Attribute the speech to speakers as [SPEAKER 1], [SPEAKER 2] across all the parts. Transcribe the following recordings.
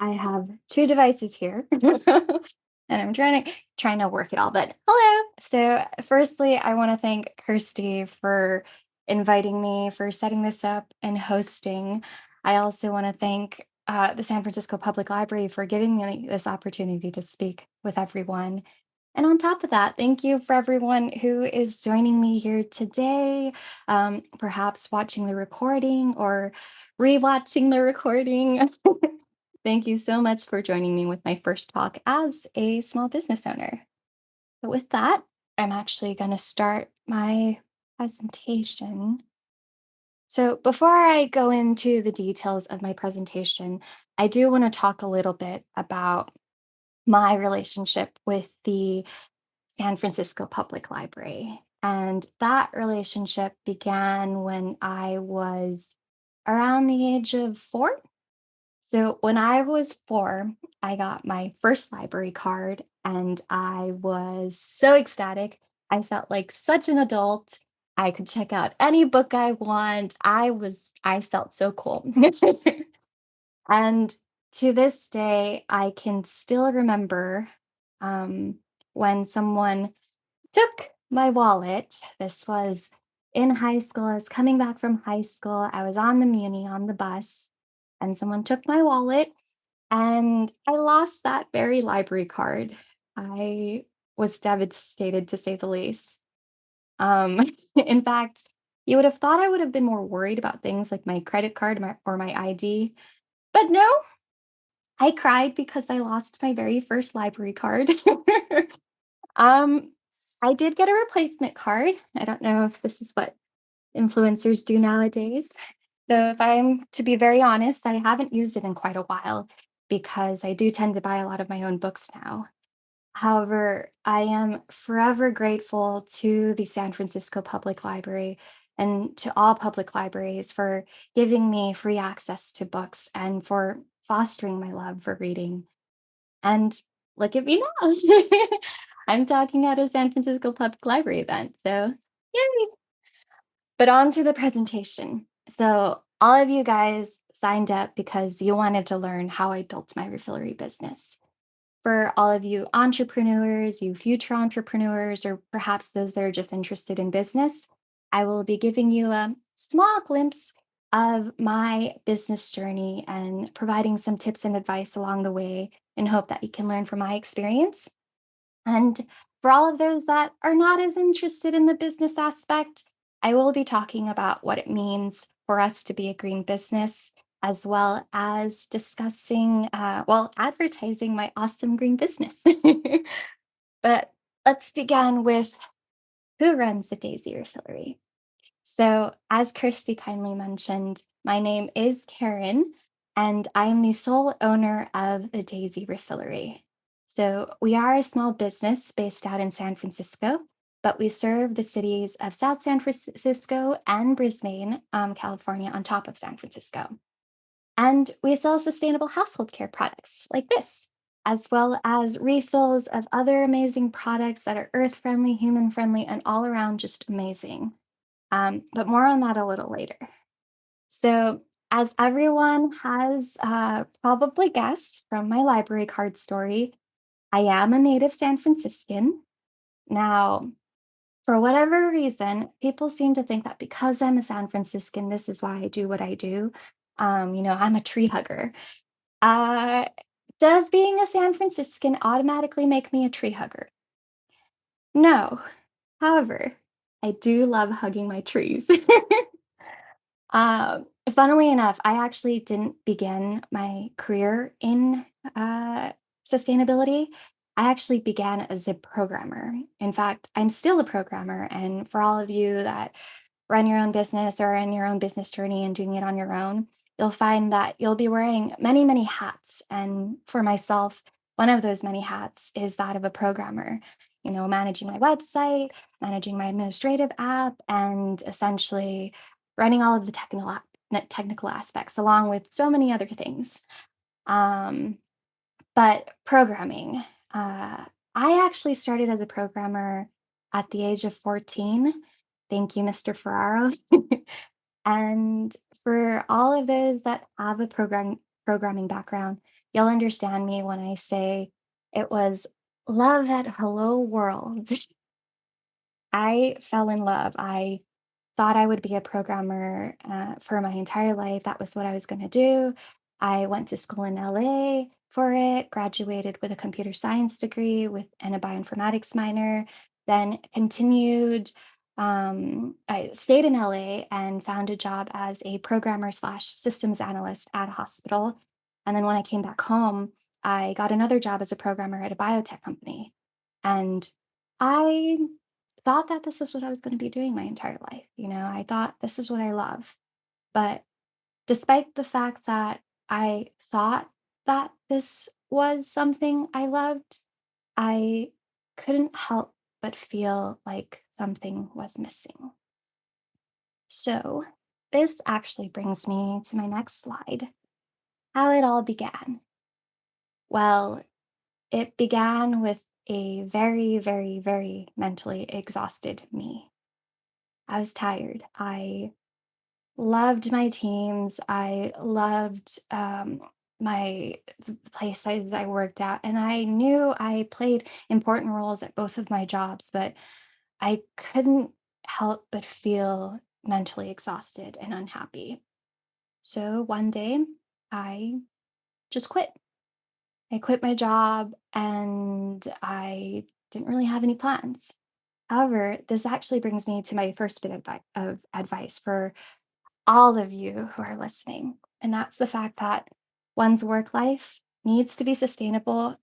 [SPEAKER 1] I have 2 devices here, and I'm trying to trying to work it all, but hello! So, firstly, I wanna thank Kirsty for inviting me, for setting this up and hosting. I also wanna thank, uh, the San Francisco Public Library for giving me this opportunity to speak with everyone. And on top of that, thank you for everyone who is joining me here today, um, perhaps watching the recording or rewatching the recording. Thank you so much for joining me with my first talk as a small business owner. But with that, I'm actually going to start my presentation. So before I go into the details of my presentation, I do want to talk a little bit about my relationship with the San Francisco Public Library. And that relationship began when I was around the age of four. So when I was four, I got my first library card and I was so ecstatic. I felt like such an adult. I could check out any book I want. I was, I felt so cool. and to this day, I can still remember um, when someone took my wallet. This was in high school. I was coming back from high school. I was on the Muni on the bus, and someone took my wallet, and I lost that very library card. I was devastated to say the least. Um, in fact, you would have thought I would have been more worried about things like my credit card or my ID, but no, I cried because I lost my very first library card. um, I did get a replacement card. I don't know if this is what influencers do nowadays. So if I'm to be very honest, I haven't used it in quite a while because I do tend to buy a lot of my own books now. However, I am forever grateful to the San Francisco Public Library and to all public libraries for giving me free access to books and for fostering my love for reading. And look at me now. I'm talking at a San Francisco Public Library event. So, yay! But on to the presentation. So, all of you guys signed up because you wanted to learn how I built my refillery business. For all of you entrepreneurs, you future entrepreneurs, or perhaps those that are just interested in business, I will be giving you a small glimpse of my business journey and providing some tips and advice along the way in hope that you can learn from my experience. And for all of those that are not as interested in the business aspect, I will be talking about what it means for us to be a green business, as well as discussing, uh, well, advertising my awesome green business. but let's begin with who runs the Daisy Refillery. So, as Kirsty kindly mentioned, my name is Karen, and I am the sole owner of the Daisy Refillery. So, we are a small business based out in San Francisco, but we serve the cities of South San Francisco and Brisbane, um, California, on top of San Francisco. And we sell sustainable household care products like this, as well as refills of other amazing products that are earth friendly, human friendly, and all around just amazing. Um, but more on that a little later. So, as everyone has uh, probably guessed from my library card story, I am a native San Franciscan. Now, for whatever reason, people seem to think that because I'm a San Franciscan, this is why I do what I do. Um, you know, I'm a tree hugger. Uh, does being a San Franciscan automatically make me a tree hugger? No. However, I do love hugging my trees. Um, funnily enough, I actually didn't begin my career in uh, sustainability. I actually began as a programmer. In fact, I'm still a programmer. And for all of you that run your own business or in your own business journey and doing it on your own, you'll find that you'll be wearing many, many hats. And for myself, one of those many hats is that of a programmer you know, managing my website, managing my administrative app, and essentially running all of the technical technical aspects along with so many other things. Um, but programming, uh, I actually started as a programmer at the age of 14. Thank you, Mr. Ferraro. and for all of those that have a program programming background, you'll understand me when I say it was love at hello world. I fell in love. I thought I would be a programmer uh, for my entire life. That was what I was going to do. I went to school in LA for it, graduated with a computer science degree with and a bioinformatics minor, then continued. Um, I stayed in LA and found a job as a programmer slash systems analyst at a hospital. And then when I came back home, I got another job as a programmer at a biotech company. And I thought that this is what I was going to be doing my entire life. You know, I thought this is what I love. But despite the fact that I thought that this was something I loved, I couldn't help but feel like something was missing. So, this actually brings me to my next slide how it all began. Well, it began with a very, very, very mentally exhausted me. I was tired. I loved my teams. I loved um, my places I worked at, and I knew I played important roles at both of my jobs, but I couldn't help but feel mentally exhausted and unhappy. So one day, I just quit. I quit my job and I didn't really have any plans. However, this actually brings me to my first bit of advice for all of you who are listening. And that's the fact that one's work life needs to be sustainable.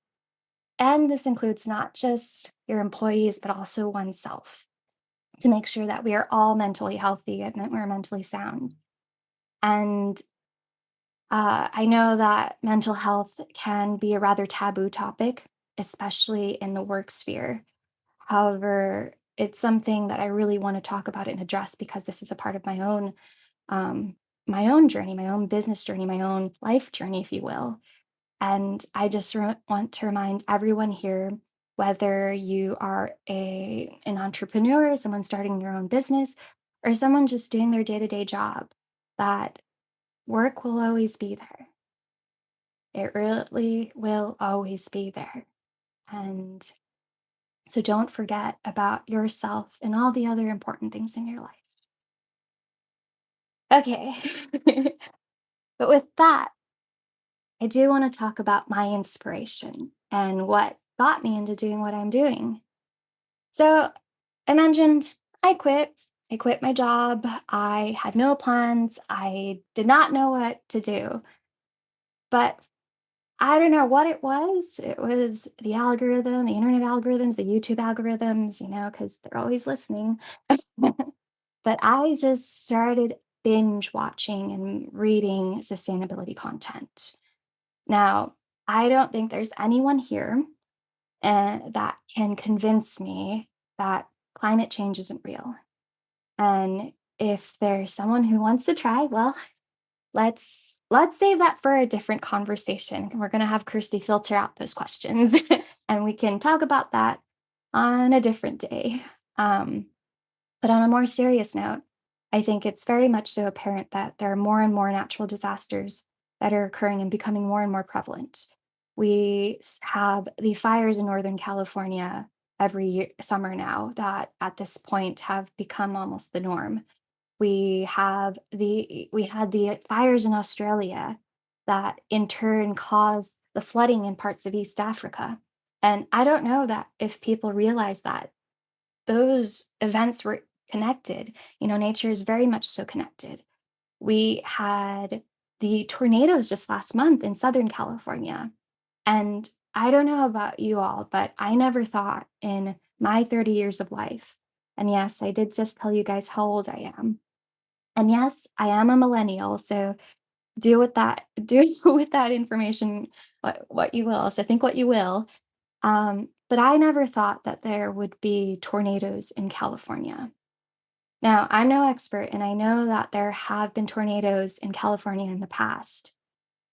[SPEAKER 1] And this includes not just your employees, but also oneself to make sure that we are all mentally healthy and that we're mentally sound. And uh, I know that mental health can be a rather taboo topic, especially in the work sphere. However, it's something that I really want to talk about and address because this is a part of my own um, my own journey, my own business journey, my own life journey, if you will. And I just want to remind everyone here, whether you are a an entrepreneur, someone starting your own business, or someone just doing their day to day job, that work will always be there. It really will always be there. And so don't forget about yourself and all the other important things in your life. Okay. but with that, I do want to talk about my inspiration and what got me into doing what I'm doing. So I mentioned I quit. I quit my job. I had no plans. I did not know what to do. But I don't know what it was. It was the algorithm, the internet algorithms, the YouTube algorithms, you know, because they're always listening. but I just started binge watching and reading sustainability content. Now, I don't think there's anyone here uh, that can convince me that climate change isn't real. And if there's someone who wants to try, well, let's let's save that for a different conversation. We're going to have Kirsty filter out those questions and we can talk about that on a different day. Um, but on a more serious note, I think it's very much so apparent that there are more and more natural disasters that are occurring and becoming more and more prevalent. We have the fires in Northern California every year, summer now that at this point have become almost the norm. We have the we had the fires in Australia that in turn caused the flooding in parts of East Africa. And I don't know that if people realize that those events were connected. You know, nature is very much so connected. We had the tornadoes just last month in Southern California. And I don't know about you all, but I never thought in my 30 years of life, and yes, I did just tell you guys how old I am. And yes, I am a millennial, so do with that do with that information what, what you will. So think what you will. Um, but I never thought that there would be tornadoes in California. Now, I'm no expert, and I know that there have been tornadoes in California in the past.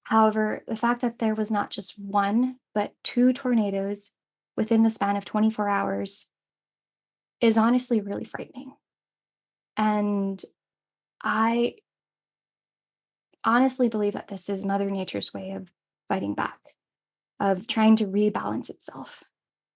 [SPEAKER 1] However, the fact that there was not just one, but two tornadoes within the span of 24 hours is honestly really frightening. And I honestly believe that this is Mother Nature's way of fighting back, of trying to rebalance itself.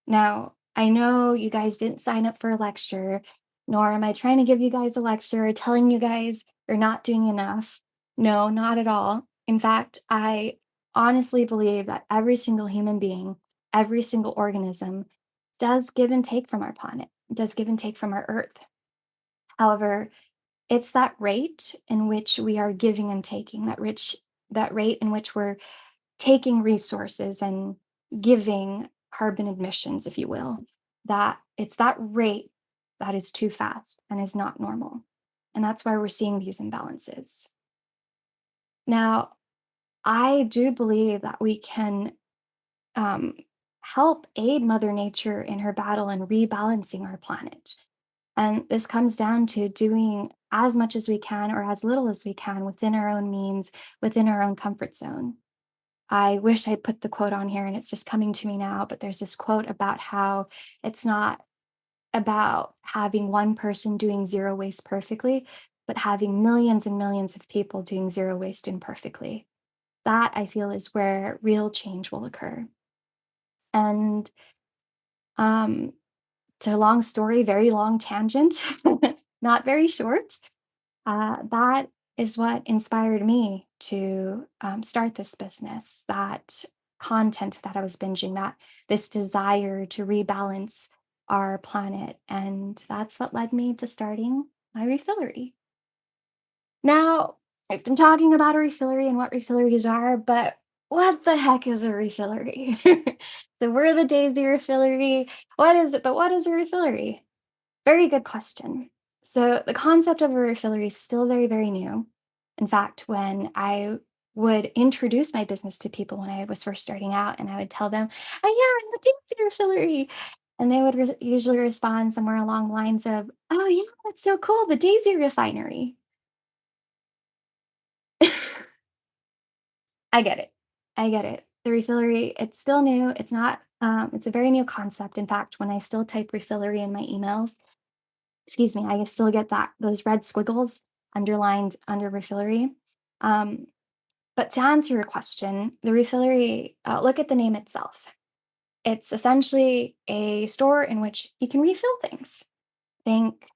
[SPEAKER 1] Now, I know you guys didn't sign up for a lecture, nor am I trying to give you guys a lecture or telling you guys you're not doing enough. No, not at all. In fact, I honestly believe that every single human being, every single organism does give and take from our planet, does give and take from our earth. However, it's that rate in which we are giving and taking, that rich that rate in which we're taking resources and giving carbon emissions, if you will, that it's that rate that is too fast and is not normal. And that's why we're seeing these imbalances. Now, I do believe that we can um, help aid Mother Nature in her battle and rebalancing our planet. And this comes down to doing as much as we can or as little as we can within our own means, within our own comfort zone. I wish I put the quote on here and it's just coming to me now, but there's this quote about how it's not about having one person doing zero waste perfectly, but having millions and millions of people doing zero waste imperfectly. That I feel is where real change will occur. And um, it's a long story, very long tangent, not very short. Uh, that is what inspired me to um, start this business. That content that I was binging, that this desire to rebalance our planet. And that's what led me to starting my refillery. Now, I've been talking about a refillery and what refilleries are, but what the heck is a refillery? so we're the Daisy Refillery. What is it? But what is a refillery? Very good question. So the concept of a refillery is still very, very new. In fact, when I would introduce my business to people when I was first starting out, and I would tell them, "Oh yeah, I'm the Daisy Refillery," and they would re- usually respond somewhere along lines of, "Oh yeah, that's so cool, the Daisy Refinery." I get it. I get it. The refillery, it's still new. It's not, um, it's a very new concept. In fact, when I still type refillery in my emails, excuse me, I still get that those red squiggles underlined under refillery. Um, but to answer your question, the refillery, uh, look at the name itself. It's essentially a store in which you can refill things. Think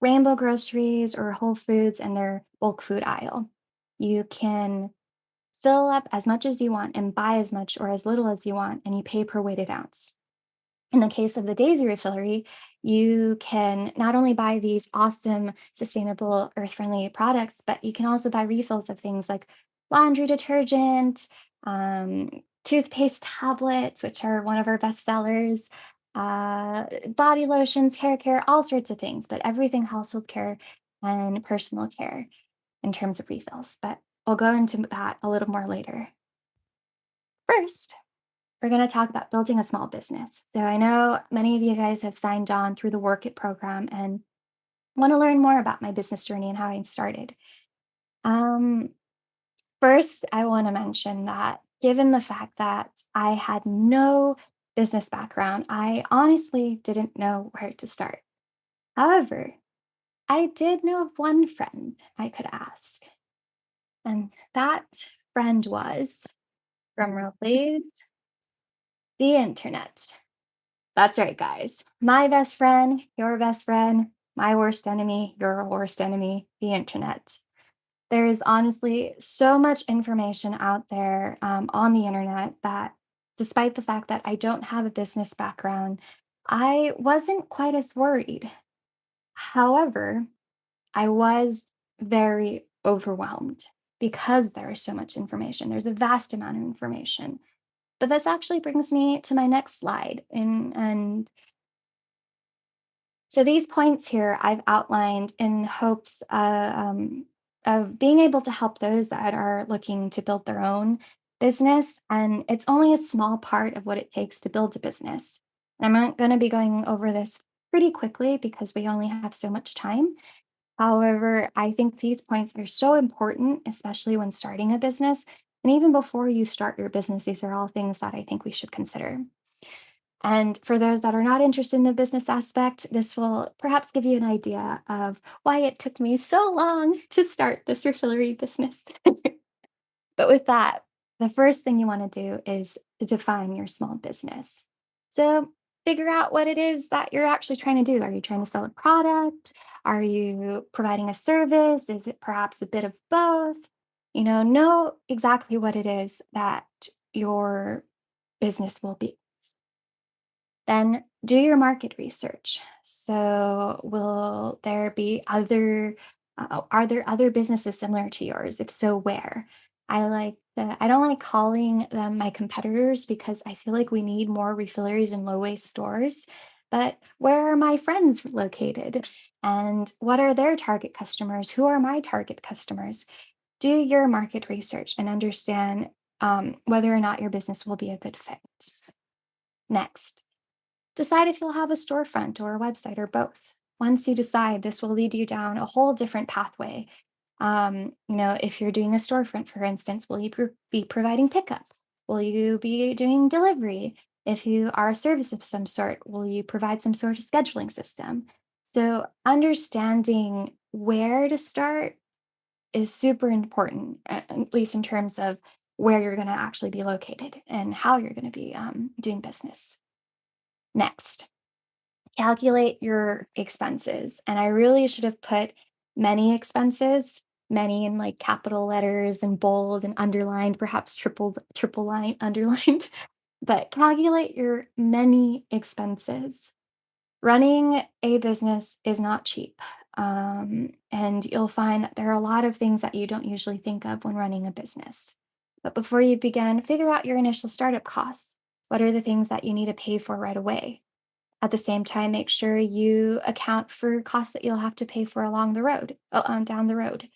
[SPEAKER 1] Rainbow Groceries or Whole Foods and their bulk food aisle. You can fill up as much as you want and buy as much or as little as you want, and you pay per weighted ounce. In the case of the Daisy Refillery, you can not only buy these awesome, sustainable, earth friendly products, but you can also buy refills of things like laundry detergent, um, toothpaste tablets, which are one of our best sellers, uh, body lotions, hair care, all sorts of things, but everything household care and personal care in terms of refills. But we'll go into that a little more later. First, we're going to talk about building a small business. So I know many of you guys have signed on through the Work It program and want to learn more about my business journey and how I started. Um, first, I want to mention that given the fact that I had no business background, I honestly didn't know where to start. However, I did know of one friend I could ask. And that friend was, drumroll please, the internet. That's right, guys. My best friend, your best friend, my worst enemy, your worst enemy, the internet. There is honestly so much information out there um, on the internet that, despite the fact that I don't have a business background, I wasn't quite as worried. However, I was very overwhelmed because there is so much information. There's a vast amount of information. But this actually brings me to my next slide. And, and so these points here I've outlined in hopes uh, um, of being able to help those that are looking to build their own business. And it's only a small part of what it takes to build a business. And I'm not going to be going over this pretty quickly because we only have so much time. However, I think these points are so important, especially when starting a business. And even before you start your business, these are all things that I think we should consider. And for those that are not interested in the business aspect, this will perhaps give you an idea of why it took me so long to start this refillery business. but with that, the first thing you want to do is to define your small business. So figure out what it is that you're actually trying to do. Are you trying to sell a product? Are you providing a service? Is it perhaps a bit of both? You know, know exactly what it is that your business will be. Then do your market research. So, will there be other, uh, are there other businesses similar to yours? If so, where? I like the, I don't like calling them my competitors because I feel like we need more refilleries and low waste stores. But where are my friends located? And what are their target customers? Who are my target customers? Do your market research and understand um, whether or not your business will be a good fit. Next, Decide if you'll have a storefront or a website or both. Once you decide, this will lead you down a whole different pathway. Um, you know, if you're doing a storefront, for instance, will you be providing pickup? Will you be doing delivery? If you are a service of some sort, will you provide some sort of scheduling system? So, understanding where to start is super important, at least in terms of where you're going to actually be located and how you're going to be um, doing business. Next, calculate your expenses. And I really should have put many expenses, many in like capital letters and bold and underlined, perhaps triple triple line underlined. But calculate your many expenses. Running a business is not cheap. Um, and you'll find that there are a lot of things that you don't usually think of when running a business. But before you begin, figure out your initial startup costs. What are the things that you need to pay for right away? At the same time, make sure you account for costs that you'll have to pay for along the road, uh, down the road.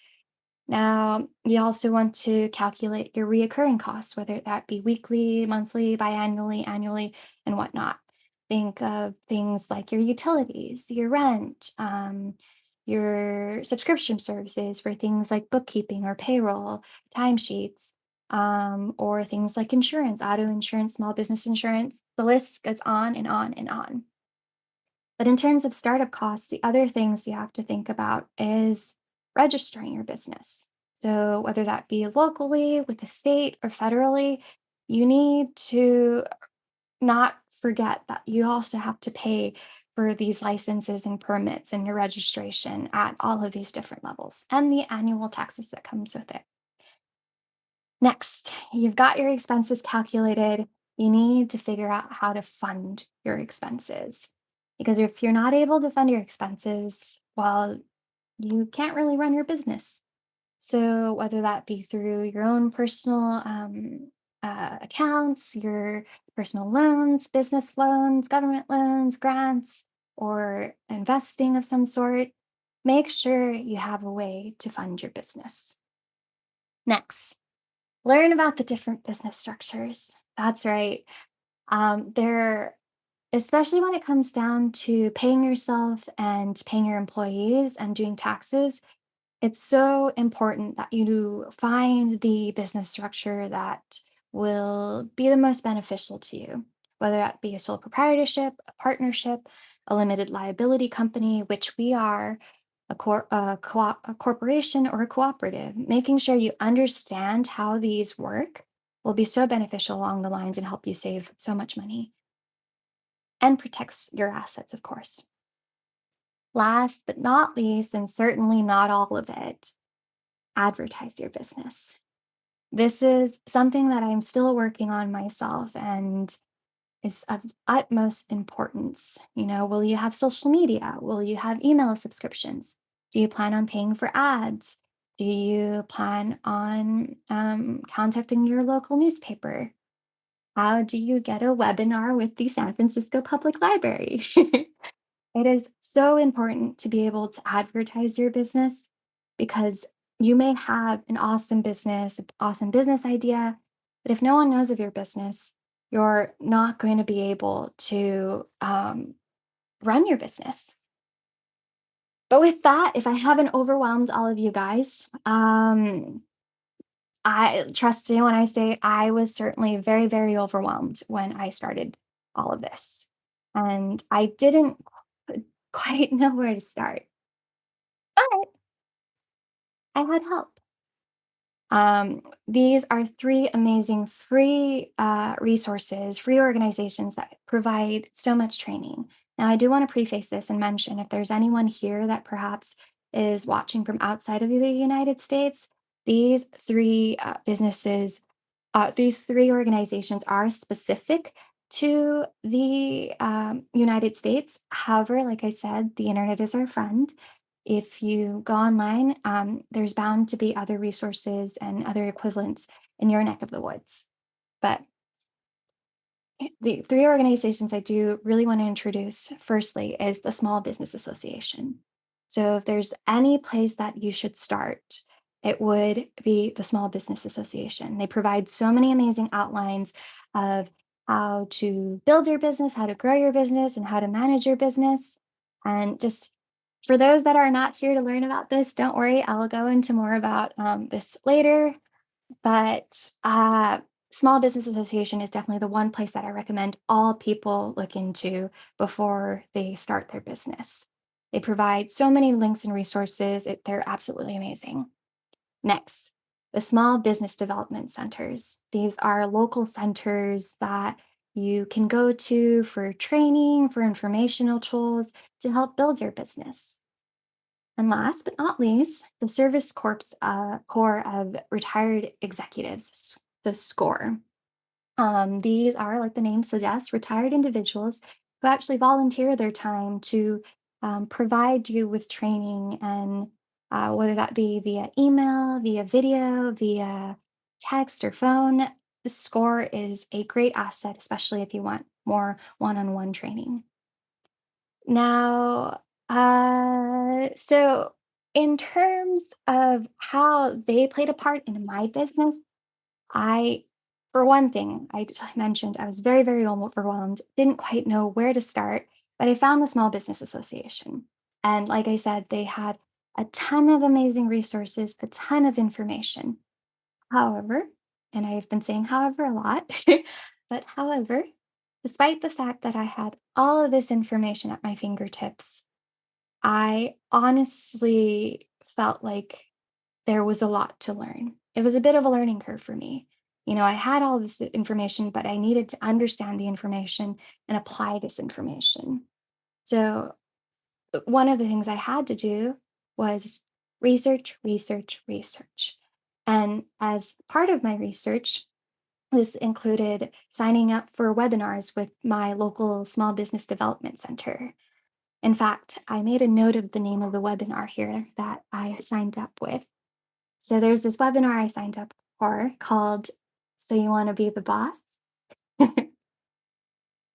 [SPEAKER 1] Now, you also want to calculate your reoccurring costs, whether that be weekly, monthly, biannually, annually, annually, and whatnot. Think of things like your utilities, your rent, um, your subscription services for things like bookkeeping or payroll, timesheets, um, or things like insurance, auto insurance, small business insurance. The list goes on and on and on. But in terms of startup costs, the other things you have to think about is registering your business. So, whether that be locally, with the state, or federally, you need to not forget that you also have to pay for these licenses and permits and your registration at all of these different levels and the annual taxes that comes with it. Next, you've got your expenses calculated. You need to figure out how to fund your expenses. Because if you're not able to fund your expenses, well, you can't really run your business. So, whether that be through your own personal um, uh, accounts, your personal loans, business loans, government loans, grants, or investing of some sort, make sure you have a way to fund your business. Next, learn about the different business structures. That's right. Um, there Especially when it comes down to paying yourself and paying your employees and doing taxes, it's so important that you find the business structure that will be the most beneficial to you, whether that be a sole proprietorship, a partnership, a limited liability company, which we are, a, cor- a, co- a corporation or a cooperative. Making sure you understand how these work will be so beneficial along the lines and help you save so much money and protects your assets, of course. Last but not least, and certainly not all of it, advertise your business. This is something that I'm still working on myself and is of utmost importance. You know, will you have social media? Will you have email subscriptions? Do you plan on paying for ads? Do you plan on um, contacting your local newspaper? How do you get a webinar with the San Francisco Public Library? It is so important to be able to advertise your business because you may have an awesome business, an awesome business idea, but if no one knows of your business, you're not going to be able to um, run your business. But with that, if I haven't overwhelmed all of you guys, um, I trust me when I say I was certainly very, very overwhelmed when I started all of this. And I didn't qu- quite know where to start, but I had help. Um, these are 3 amazing free, uh, resources, free organizations that provide so much training. Now, I do wanna preface this and mention if there's anyone here that perhaps is watching from outside of the United States, these 3, uh, businesses uh, these 3 organizations are specific to the, um, United States. However, like I said, the internet is our friend. If you go online, um, there's bound to be other resources and other equivalents in your neck of the woods. But the 3 organizations I do really wanna introduce, firstly, is the Small Business Association. So if there's any place that you should start, it would be the Small Business Association. They provide so many amazing outlines of how to build your business, how to grow your business, and how to manage your business. And just for those that are not here to learn about this, don't worry, I'll go into more about um, this later. But uh, Small Business Association is definitely the one place that I recommend all people look into before they start their business. They provide so many links and resources. It, they're absolutely amazing. Next, the small business development centers. These are local centers that you can go to for training, for informational tools to help build your business. And last but not least, the Service Corps uh, Corps of Retired Executives, the SCORE. Um, these are, like the name suggests, retired individuals who actually volunteer their time to um, provide you with training and uh, whether that be via email, via video, via text or phone. The score is a great asset, especially if you want more one on one training. Now, uh, so in terms of how they played a part in my business, I for one thing, I mentioned I was very, very overwhelmed, didn't quite know where to start, but I found the Small Business Association. And like I said, they had a ton of amazing resources, a ton of information. However, and I've been saying however a lot, but however, despite the fact that I had all of this information at my fingertips, I honestly felt like there was a lot to learn. It was a bit of a learning curve for me. You know, I had all this information, but I needed to understand the information and apply this information. So, uh, one of the things I had to do was research, research, research. And as part of my research, this included signing up for webinars with my local small business development center. In fact, I made a note of the name of the webinar here that I signed up with. So there's this webinar I signed up for called So You Want to Be the Boss?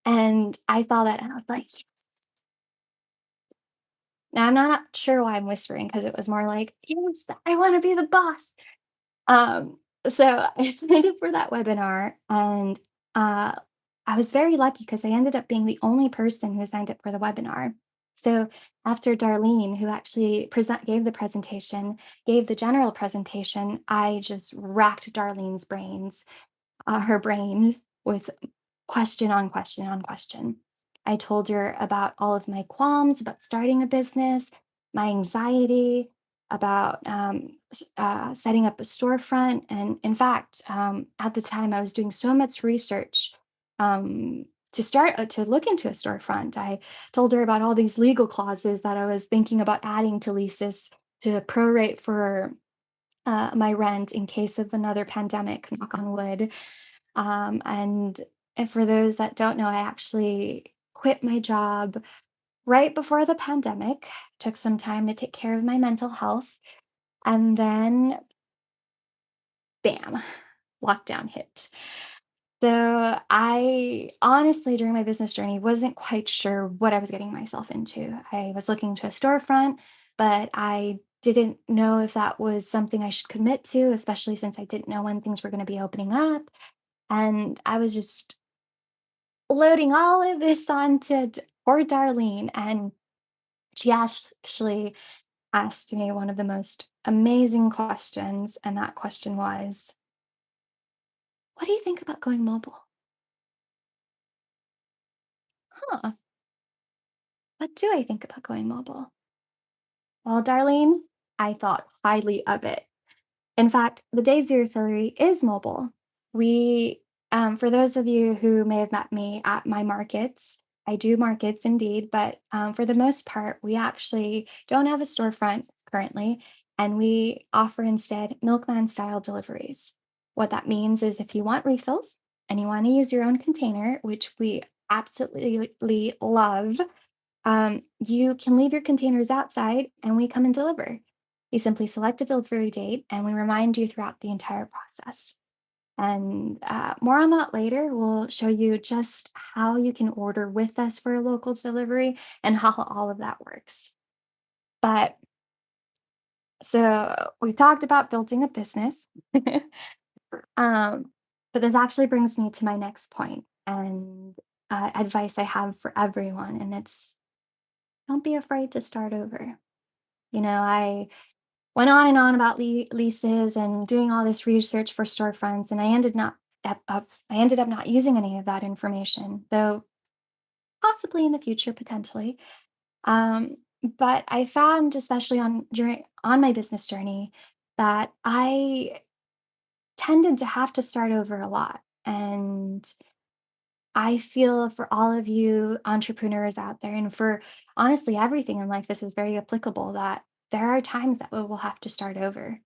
[SPEAKER 1] and I saw that and I was like, now I'm not sure why I'm whispering because it was more like, yes, I want to be the boss. Um, so I signed up for that webinar and uh, I was very lucky because I ended up being the only person who signed up for the webinar. So after Darlene, who actually present gave the presentation, gave the general presentation, I just racked Darlene's brains, uh, her brain with question on question on question. I told her about all of my qualms about starting a business, my anxiety about um, uh, setting up a storefront. And in fact, um, at the time, I was doing so much research um, to start uh, to look into a storefront. I told her about all these legal clauses that I was thinking about adding to leases to prorate for uh, my rent in case of another pandemic, knock on wood. Um, and and for those that don't know, I actually quit my job right before the pandemic, took some time to take care of my mental health, and then bam, lockdown hit. So I honestly, during my business journey, wasn't quite sure what I was getting myself into. I was looking to a storefront, but I didn't know if that was something I should commit to, especially since I didn't know when things were going to be opening up. And I was just loading all of this onto poor Darlene. And she actually asked me one of the most amazing questions. And that question was, What do you think about going mobile? Huh, what do I think about going mobile? Well, Darlene, I thought highly of it. In fact, the Daisy Refillery is mobile. We, um, for those of you who may have met me at my markets, I do markets indeed, but um, for the most part, we actually don't have a storefront currently, and we offer instead milkman style deliveries. What that means is if you want refills and you want to use your own container, which we absolutely love, um, you can leave your containers outside and we come and deliver. You simply select a delivery date and we remind you throughout the entire process. And uh, more on that later. We'll show you just how you can order with us for a local delivery and how all of that works. But so we've talked about building a business. um, but this actually brings me to my next point and uh, advice I have for everyone. And it's don't be afraid to start over. You know, I went on and on about lea- leases and doing all this research for storefronts, and I ended not up, up I ended up not using any of that information, though possibly in the future, potentially. Um, but I found, especially on during on my business journey, that I tended to have to start over a lot, and I feel for all of you entrepreneurs out there, and for honestly everything in life, this is very applicable that there are times that we will have to start over.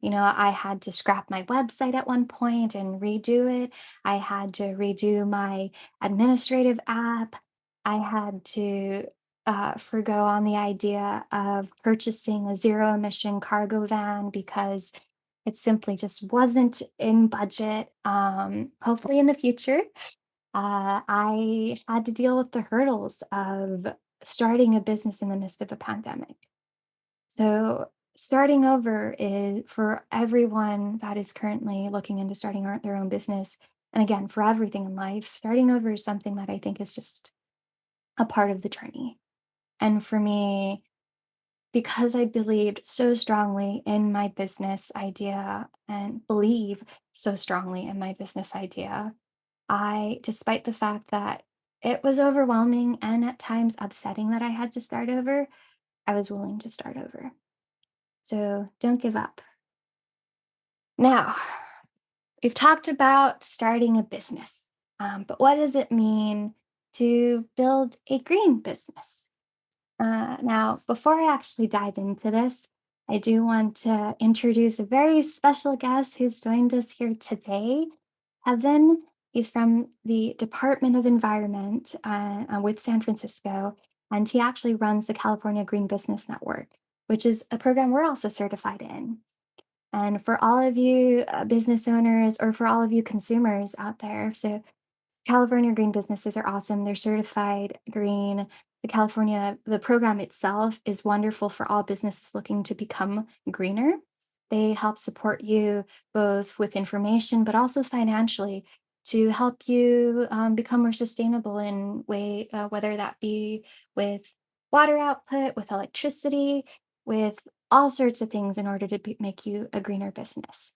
[SPEAKER 1] You know, I had to scrap my website at one point and redo it. I had to redo my administrative app. I had to uh, forgo on the idea of purchasing a zero emission cargo van because it simply just wasn't in budget. Um, hopefully, in the future, uh, I had to deal with the hurdles of starting a business in the midst of a pandemic. So, starting over is for everyone that is currently looking into starting their own business. And again, for everything in life, starting over is something that I think is just a part of the journey. And for me, because I believed so strongly in my business idea and believe so strongly in my business idea, I, despite the fact that it was overwhelming and at times upsetting that I had to start over, I was willing to start over. So don't give up. Now, we've talked about starting a business, um, but what does it mean to build a green business? Uh, now, before I actually dive into this, I do want to introduce a very special guest who's joined us here today. Evan is from the Department of Environment uh, uh, with San Francisco, and he actually runs the California Green Business Network, which is a program we're also certified in. And for all of you uh, business owners or for all of you consumers out there, so California green businesses are awesome. They're certified green. The California, the program itself is wonderful for all businesses looking to become greener. They help support you both with information, but also financially to help you um, become more sustainable in way, uh, whether that be with water output, with electricity, with all sorts of things in order to be, make you a greener business.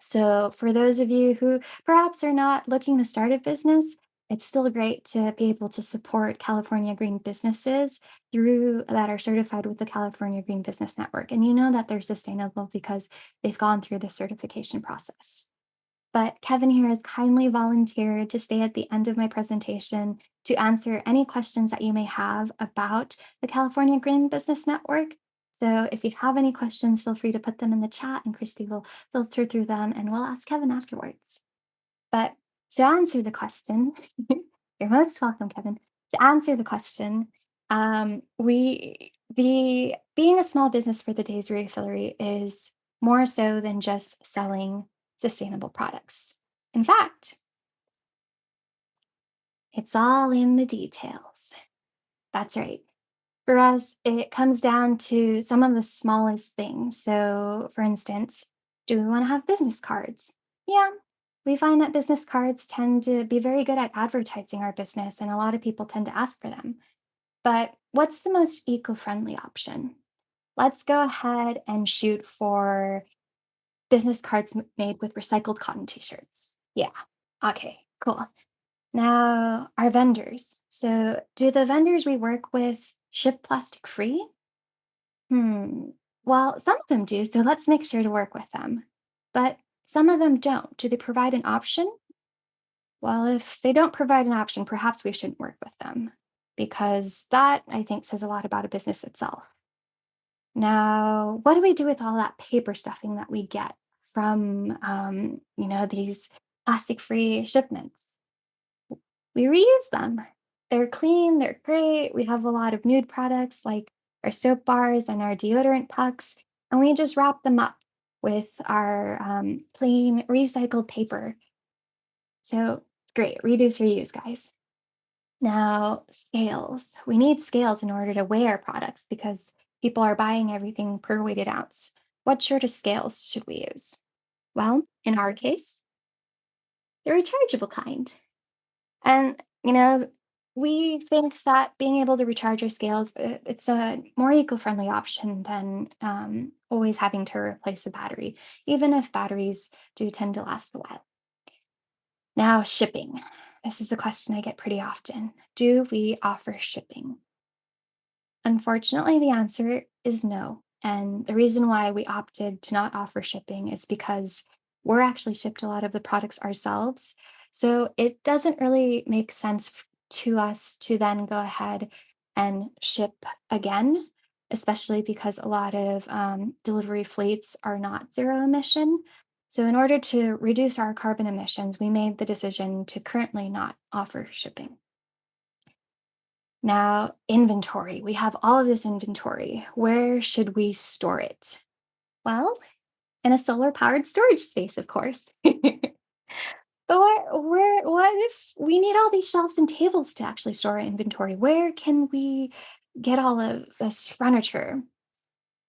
[SPEAKER 1] So, for those of you who perhaps are not looking to start a business, it's still great to be able to support California green businesses through that are certified with the California Green Business Network. And you know that they're sustainable because they've gone through the certification process. But Kevin here has kindly volunteered to stay at the end of my presentation to answer any questions that you may have about the California Green Business Network. So if you have any questions, feel free to put them in the chat and Kirsty will filter through them and we'll ask Kevin afterwards. But to answer the question, you're most welcome, Kevin. To answer the question, um, we the being a small business for the Daisy Refillery is more so than just selling sustainable products. In fact, it's all in the details. That's right. For us, it comes down to some of the smallest things. So, for instance, do we want to have business cards? Yeah, we find that business cards tend to be very good at advertising our business, and a lot of people tend to ask for them. But what's the most eco friendly option? Let's go ahead and shoot for business cards made with recycled cotton t shirts. Yeah, okay, cool. Now, our vendors. So, do the vendors we work with ship plastic free? Hmm. Well, some of them do, so let's make sure to work with them. But some of them don't. Do they provide an option? Well, if they don't provide an option, perhaps we shouldn't work with them because that, I think, says a lot about a business itself. Now, what do we do with all that paper stuffing that we get from, um, you know, these plastic-free shipments? We reuse them. They're clean, they're great. We have a lot of nude products like our soap bars and our deodorant pucks, and we just wrap them up with our um, plain recycled paper. So great, reduce, reuse, guys. Now, scales. We need scales in order to weigh our products because people are buying everything per weighted ounce. What sort of scales should we use? Well, in our case, the rechargeable kind. And, you know, we think that being able to recharge our scales, it's a more eco-friendly option than um, always having to replace the battery, even if batteries do tend to last a while. Now, shipping. This is a question I get pretty often. Do we offer shipping? Unfortunately, the answer is no. And the reason why we opted to not offer shipping is because we're actually shipped a lot of the products ourselves. So it doesn't really make sense to us to then go ahead and ship again, especially because a lot of um, delivery fleets are not zero emission. So, in order to reduce our carbon emissions, we made the decision to currently not offer shipping. Now, inventory. We have all of this inventory. Where should we store it? Well, in a solar powered storage space, of course. But where, where, what if we need all these shelves and tables to actually store our inventory? Where can we get all of this furniture?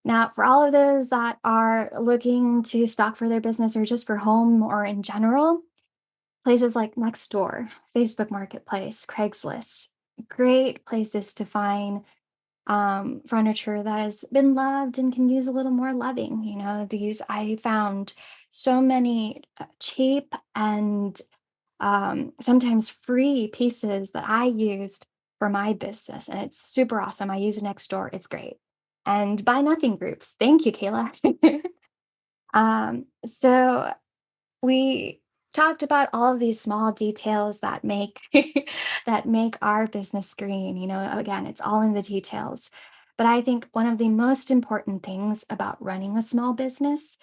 [SPEAKER 1] Now, for all of those that are looking to stock for their business or just for home or in general, places like Nextdoor, Facebook Marketplace, Craigslist, great places to find um, furniture that has been loved and can use a little more loving. You know, these I found so many uh, cheap and um, sometimes free pieces that I used for my business, and it's super awesome. I use Nextdoor; it's great. And buy nothing groups. Thank you, Kayla. um, so we talked about all of these small details that make that make our business green you know again it's all in the details. But i think one of the most important things about running a small business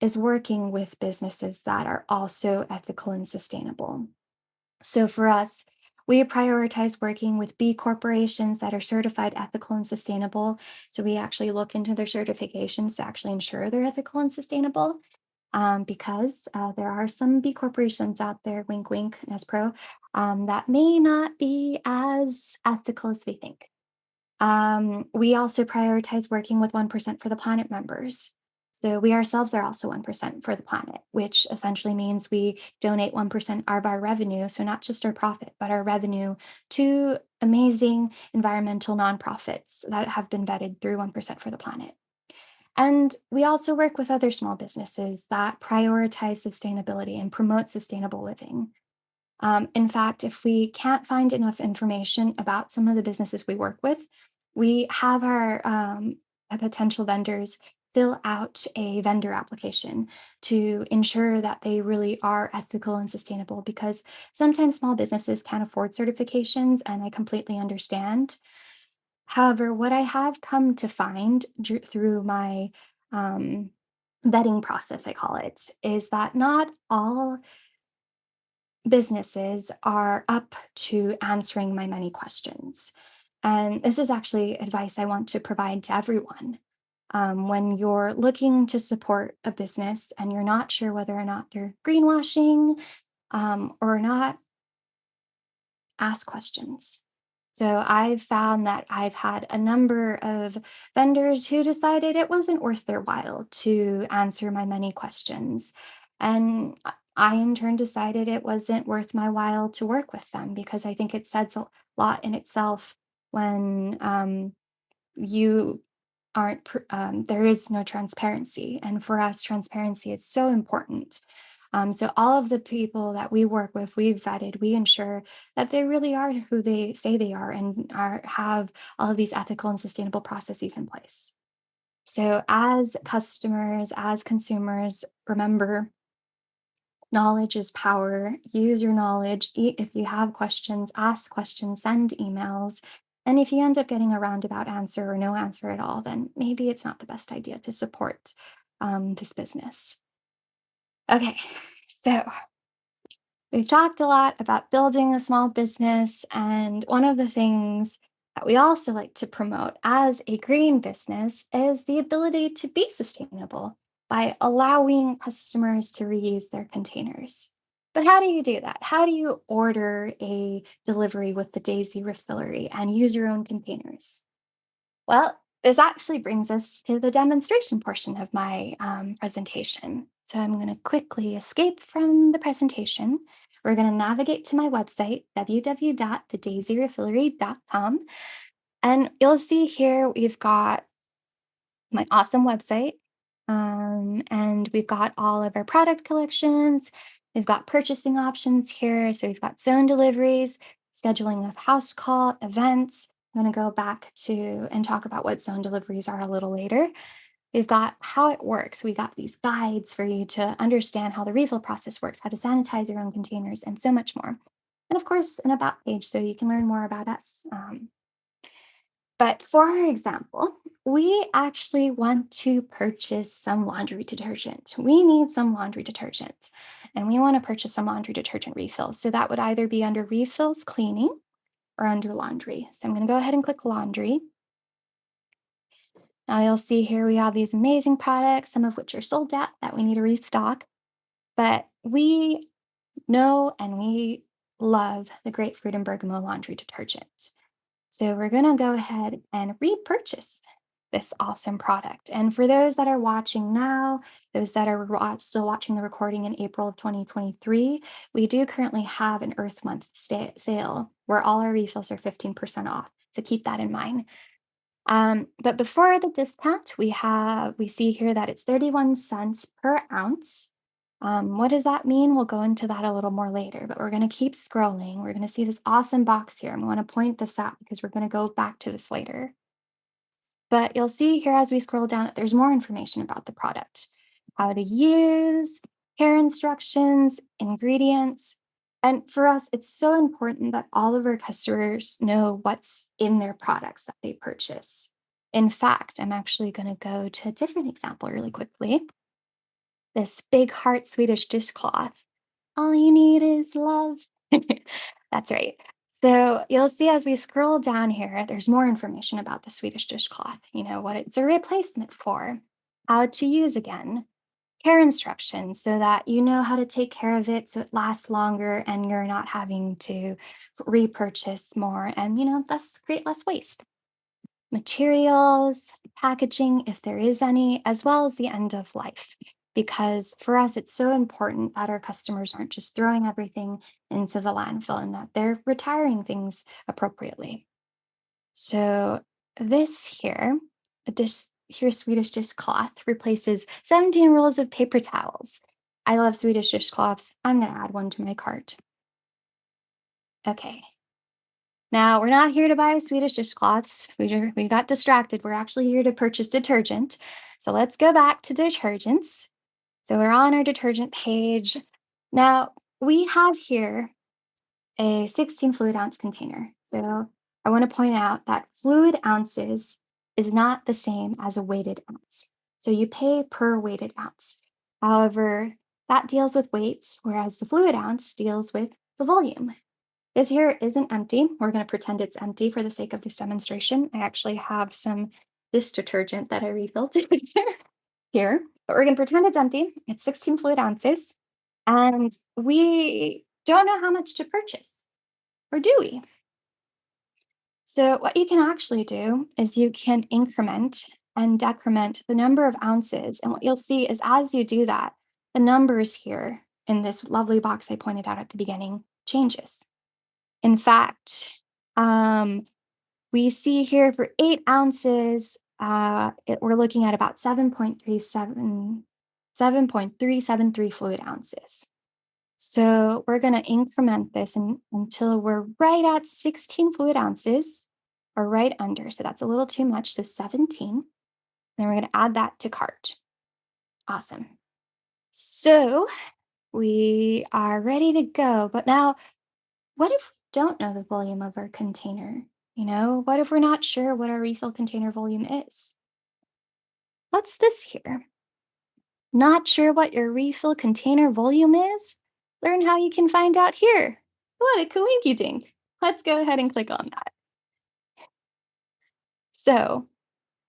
[SPEAKER 1] is working with businesses that are also ethical and sustainable. So for us we prioritize working with B corporations that are certified ethical and sustainable. So we actually look into their certifications to actually ensure they're ethical and sustainable um, because uh, there are some B corporations out there, wink, wink, Nespro, um, that may not be as ethical as we think. Um, we also prioritize working with 1% for the planet members. So we ourselves are also 1% for the planet, which essentially means we donate 1% of our revenue. So not just our profit, but our revenue to amazing environmental nonprofits that have been vetted through 1% for the planet. And we also work with other small businesses that prioritize sustainability and promote sustainable living. Um, in fact, if we can't find enough information about some of the businesses we work with, we have our um, potential vendors fill out a vendor application to ensure that they really are ethical and sustainable because sometimes small businesses can't afford certifications, and I completely understand. However, what I have come to find through my um, vetting process, I call it, is that not all businesses are up to answering my many questions. And this is actually advice I want to provide to everyone. Um, when you're looking to support a business and you're not sure whether or not they're greenwashing um, or not, ask questions so I've found that I've had a number of vendors who decided it wasn't worth their while to answer my many questions. And I in turn decided it wasn't worth my while to work with them because I think it says a lot in itself when um, you aren't um, there is no transparency and for us transparency is so important um, so all of the people that we work with we've vetted we ensure that they really are who they say they are and are have all of these ethical and sustainable processes in place So, as customers, as consumers, remember knowledge is power. Use your knowledge. If you have questions, ask questions, send emails. And if you end up getting a roundabout answer or no answer at all, then maybe it's not the best idea to support um, this business. Okay, so We've talked a lot about building a small business, and one of the things that we also like to promote as a green business is the ability to be sustainable by allowing customers to reuse their containers. But how do you do that? How do you order a delivery with the Daisy Refillery and use your own containers? Well, this actually brings us to the demonstration portion of my um, presentation. So I'm going to quickly escape from the presentation. We're going to navigate to my website, www.thedaisyrefillery.com. And you'll see here we've got my awesome website. Um, and we've got all of our product collections. We've got purchasing options here. So we've got zone deliveries, scheduling of house call, events. I'm going to go back to and talk about what zone deliveries are a little later. We've got how it works. We got these guides for you to understand how the refill process works, how to sanitize your own containers, and so much more. And of course, an about page so you can learn more about us. Um, but for our example, we actually want to purchase some laundry detergent. We need some laundry detergent and we want to purchase some laundry detergent refills. So that would either be under refills cleaning or under laundry. So I'm going to go ahead and click laundry. Now you'll see here we have these amazing products, some of which are sold out that we need to restock. But we know and we love the Grapefruit and Bergamot laundry detergent. So we're going to go ahead and repurchase this awesome product. And for those that are watching now, those that are still watching the recording in April of 2023, we do currently have an Earth Month sale where all our refills are 15% off. So keep that in mind. Um, but before the discount, we have we see here that it's 31 cents per ounce. Um, what does that mean? We'll go into that a little more later, but we're going to keep scrolling. We're going to see this awesome box here. I'm going to point this out because we're going to go back to this later. But you'll see here as we scroll down that there's more information about the product, how to use, care instructions, ingredients. And for us, it's so important that all of our customers know what's in their products that they purchase. In fact, I'm actually going to go to a different example really quickly. This big heart Swedish dishcloth. All you need is love. That's right. So you'll see as we scroll down here, there's more information about the Swedish dishcloth, you know, what it's a replacement for, how to use again, care instructions so that you know how to take care of it so it lasts longer and you're not having to repurchase more and, you know, thus create less waste materials, packaging, if there is any, as well as the end of life. Because for us, it's so important that our customers aren't just throwing everything into the landfill and that they're retiring things appropriately. So, this here, this here Swedish dishcloth replaces 17 rolls of paper towels. I love Swedish dishcloths. I'm going to add one to my cart. Okay, now, we're not here to buy Swedish dishcloths. We, we got distracted. We're actually here to purchase detergent. So let's go back to detergents. So we're on our detergent page. Now, we have here a 16 fluid ounce container. So I want to point out that fluid ounces is not the same as a weighted ounce. So you pay per weighted ounce. However, that deals with weights, whereas the fluid ounce deals with the volume. This here isn't empty. We're going to pretend it's empty for the sake of this demonstration. I actually have some this detergent that I refilled here, but we're going to pretend it's empty. It's 16 fluid ounces, and we don't know how much to purchase, or do we? So what you can actually do is you can increment and decrement the number of ounces. And what you'll see is as you do that, the numbers here in this lovely box I pointed out at the beginning changes. In fact, um, we see here for eight ounces, uh, it, we're looking at about 7.37, 7.373 fluid ounces. So we're going to increment this until we're right at 16 fluid ounces or right under. So that's a little too much. So 17. Then we're going to add that to cart. Awesome. So we are ready to go. But now, what if we don't know the volume of our container? You know, what if we're not sure what our refill container volume is? What's this here? Not sure what your refill container volume is? Learn how you can find out here. What a coinky dink. Let's go ahead and click on that. So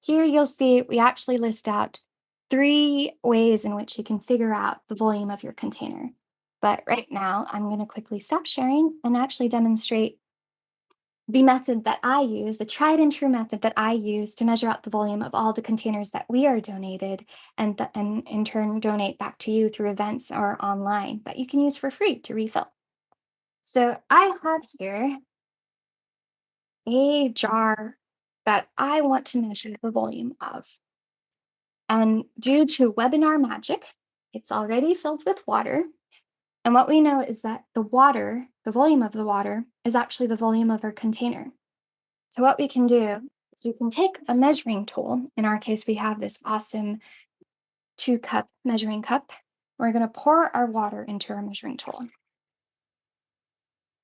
[SPEAKER 1] here you'll see we actually list out three ways in which you can figure out the volume of your container. But right now, I'm going to quickly stop sharing and actually demonstrate the method that I use, the tried and true method that I use to measure out the volume of all the containers that we are donated and, th- and in turn donate back to you through events or online that you can use for free to refill. So I have here a jar that I want to measure the volume of. And due to webinar magic, it's already filled with water. And what we know is that the water, the volume of the water, is actually the volume of our container. So what we can do is we can take a measuring tool. In our case, we have this awesome two cup measuring cup. We're going to pour our water into our measuring tool.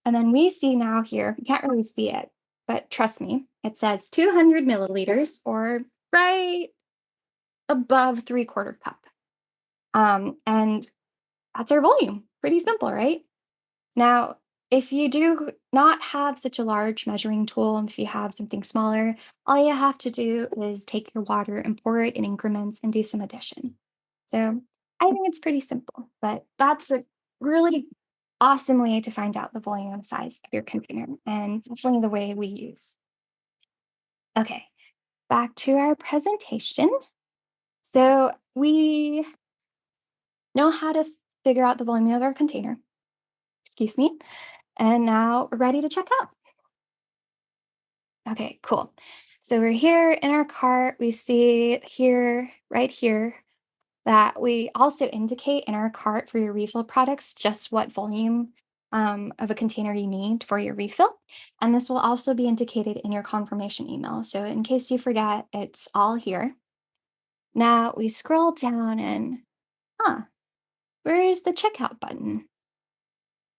[SPEAKER 1] And then we see now here, you can't really see it, but trust me, it says 200 milliliters or right above three quarter cup. Um, and that's our volume. Pretty simple, right? Now, if you do not have such a large measuring tool, and if you have something smaller, all you have to do is take your water and pour it in increments and do some addition. So I think it's pretty simple, but that's a really awesome way to find out the volume and size of your container. And definitely the way we use. Okay, back to our presentation. So we know how to figure out the volume of our container. Excuse me. And now we're ready to check out. Okay, cool. So we're here in our cart. We see here, right here, that we also indicate in our cart for your refill products just what volume um, of a container you need for your refill. And this will also be indicated in your confirmation email. So in case you forget, it's all here. Now we scroll down and, huh, where's the checkout button?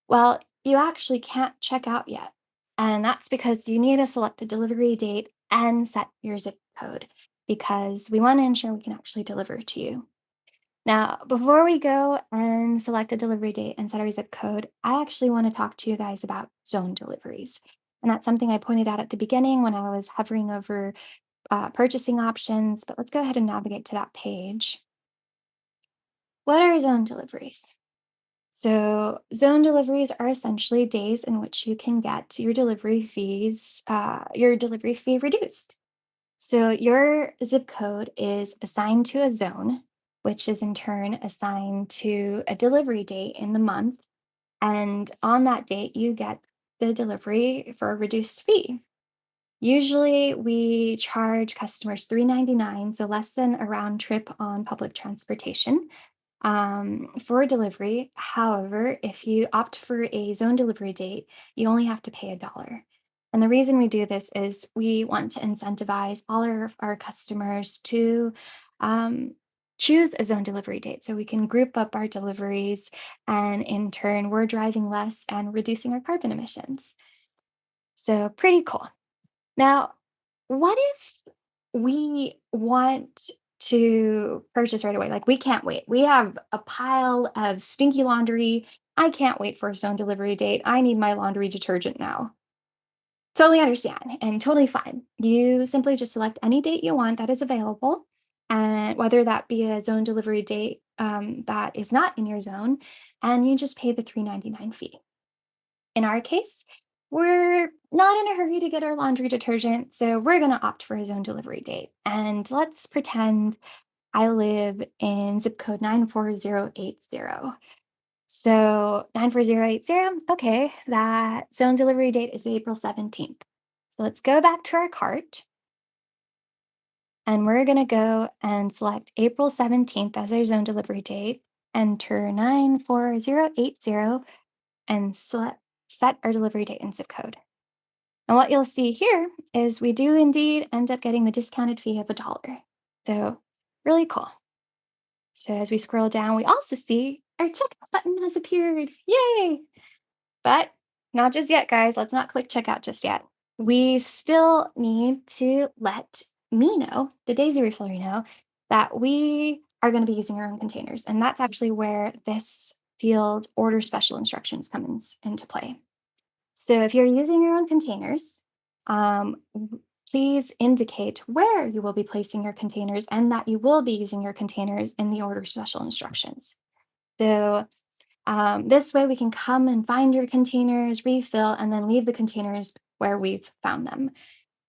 [SPEAKER 1] Well, you actually can't check out yet. And that's because you need to select a delivery date and set your zip code because we want to ensure we can actually deliver to you. Now, before we go and select a delivery date and set our zip code, I actually want to talk to you guys about zone deliveries. And that's something I pointed out at the beginning when I was hovering over uh, purchasing options, but let's go ahead and navigate to that page. What are zone deliveries? So, zone deliveries are essentially days in which you can get your delivery fees, uh, your delivery fee reduced. So, your zip code is assigned to a zone, which is in turn assigned to a delivery date in the month. And on that date, you get the delivery for a reduced fee. Usually, we charge customers $3.99, so less than a round trip on public transportation um, for delivery. However, if you opt for a zone delivery date, you only have to pay a dollar. And the reason we do this is we want to incentivize all our, our customers to um, choose a zone delivery date so we can group up our deliveries and in turn we're driving less and reducing our carbon emissions. So pretty cool. Now, what if we want to purchase right away. Like we can't wait. We have a pile of stinky laundry. I can't wait for a zone delivery date. I need my laundry detergent now. Totally understand and totally fine. You simply just select any date you want that is available, and whether that be a zone delivery date um, that is not in your zone, and you just pay the $3.99 fee. In our case, we're not in a hurry to get our laundry detergent, so we're going to opt for a zone delivery date. And let's pretend I live in zip code 94080. So 94080, okay, that zone delivery date is April 17th. So let's go back to our cart. And we're going to go and select April 17th as our zone delivery date, enter 94080, and select set our delivery date and zip code. And what you'll see here is we do indeed end up getting the discounted fee of a dollar. So really cool. So as we scroll down, we also see our checkout button has appeared. Yay! But not just yet, guys. Let's not click checkout just yet. We still need to let me know, the Daisy Refillery know, that we are going to be using our own containers. And that's actually where this field order special instructions comes into play. So if you're using your own containers, um, please indicate where you will be placing your containers and that you will be using your containers in the order special instructions. So um, this way we can come and find your containers, refill, and then leave the containers where we've found them.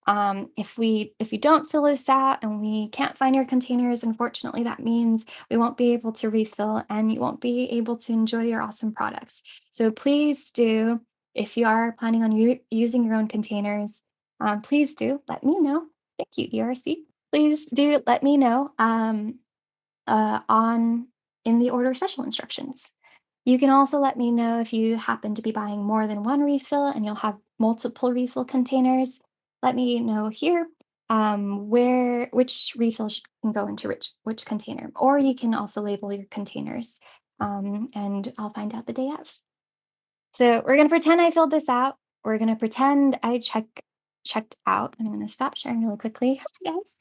[SPEAKER 1] Um, if we if we don't fill this out and we can't find your containers, unfortunately, that means we won't be able to refill and you won't be able to enjoy your awesome products. So please do, if you are planning on using your own containers, um, please do let me know. Thank you, ERC. Please do let me know um, uh, on in the order special instructions. You can also let me know if you happen to be buying more than one refill and you'll have multiple refill containers. Let me know here um, where which refill can go into which which container, or you can also label your containers, um, and I'll find out the day of. So we're gonna pretend I filled this out. We're gonna pretend I check checked out. I'm gonna stop sharing really quickly. Guys.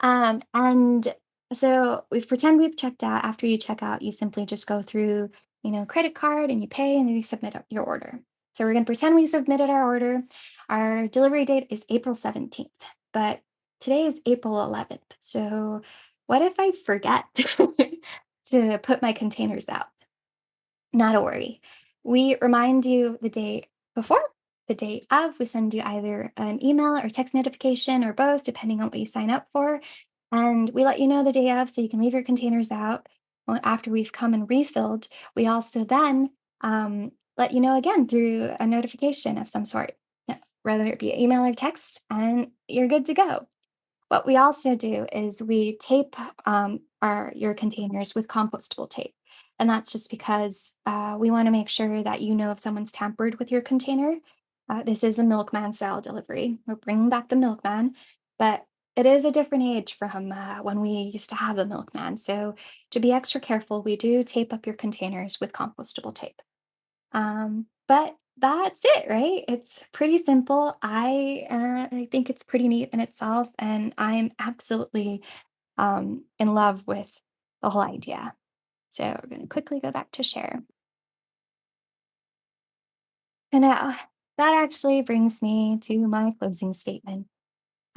[SPEAKER 1] Um, and so we pretend we've checked out. After you check out, you simply just go through, you know, credit card and you pay and you submit your order. So we're gonna pretend we submitted our order. Our delivery date is April 17th, but today is April 11th. So what if I forget to put my containers out? Not a worry. We remind you the day before, the day of. We send you either an email or text notification or both, depending on what you sign up for. And we let you know the day of so you can leave your containers out after we've come and refilled. We also then um, let you know again through a notification of some sort, whether it be email or text, and you're good to go. What we also do is we tape um, our your containers with compostable tape. And that's just because uh, we want to make sure that you know if someone's tampered with your container. Uh, this is a milkman style delivery. We're bringing back the milkman, but it is a different age from uh, when we used to have a milkman. So to be extra careful, we do tape up your containers with compostable tape. Um, but that's it, right? It's pretty simple. I uh, I think it's pretty neat in itself, and I am absolutely um, in love with the whole idea. So we're going to quickly go back to share. And now that actually brings me to my closing statement.